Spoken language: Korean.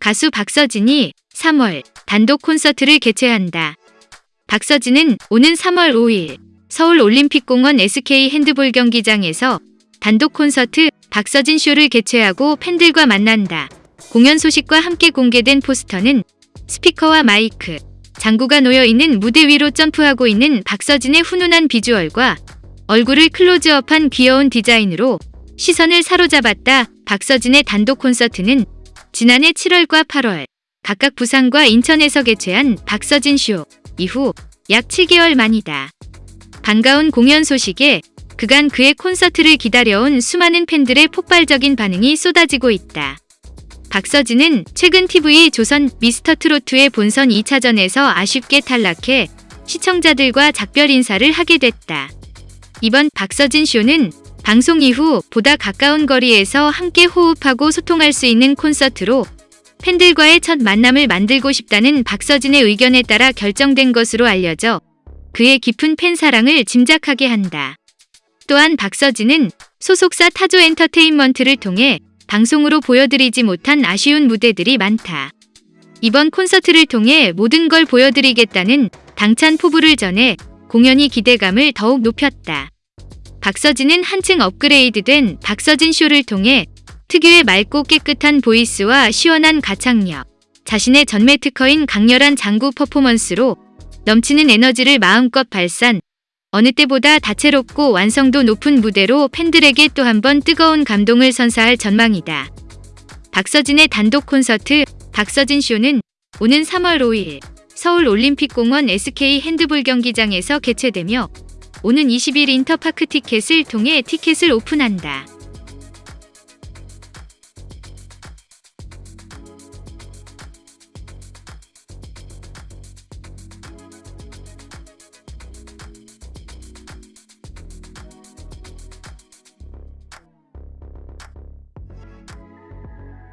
가수 박서진이 3월 단독 콘서트를 개최한다. 박서진은 오는 3월 5일 서울 올림픽공원 SK 핸드볼 경기장에서 단독 콘서트 박서진 쇼를 개최하고 팬들과 만난다. 공연 소식과 함께 공개된 포스터는 스피커와 마이크, 장구가 놓여 있는 무대 위로 점프하고 있는 박서진의 훈훈한 비주얼과 얼굴을 클로즈업한 귀여운 디자인으로 시선을 사로잡았다. 박서진의 단독 콘서트는 지난해 7월과 8월 각각 부산과 인천에서 개최한 박서진 쇼 이후 약 7개월 만이다. 반가운 공연 소식에 그간 그의 콘서트를 기다려온 수많은 팬들의 폭발적인 반응이 쏟아지고 있다. 박서진은 최근 TV 조선 미스터 트로트의 본선 2차전에서 아쉽게 탈락해 시청자들과 작별 인사를 하게 됐다. 이번 박서진 쇼는 방송 이후 보다 가까운 거리에서 함께 호흡하고 소통할 수 있는 콘서트로 팬들과의 첫 만남을 만들고 싶다는 박서진의 의견에 따라 결정된 것으로 알려져 그의 깊은 팬 사랑을 짐작하게 한다. 또한 박서진은 소속사 타조 엔터테인먼트를 통해 방송으로 보여드리지 못한 아쉬운 무대들이 많다. 이번 콘서트를 통해 모든 걸 보여드리겠다는 당찬 포부를 전해 공연이 기대감을 더욱 높였다. 박서진은 한층 업그레이드된 박서진 쇼를 통해 특유의 맑고 깨끗한 보이스와 시원한 가창력, 자신의 전매 특허인 강렬한 장구 퍼포먼스로 넘치는 에너지를 마음껏 발산, 어느 때보다 다채롭고 완성도 높은 무대로 팬들에게 또 한 번 뜨거운 감동을 선사할 전망이다. 박서진의 단독 콘서트 박서진 쇼는 오는 3월 5일 서울 올림픽공원 SK 핸드볼 경기장에서 개최되며 오는 20일 인터파크 티켓을 통해 티켓을 오픈한다.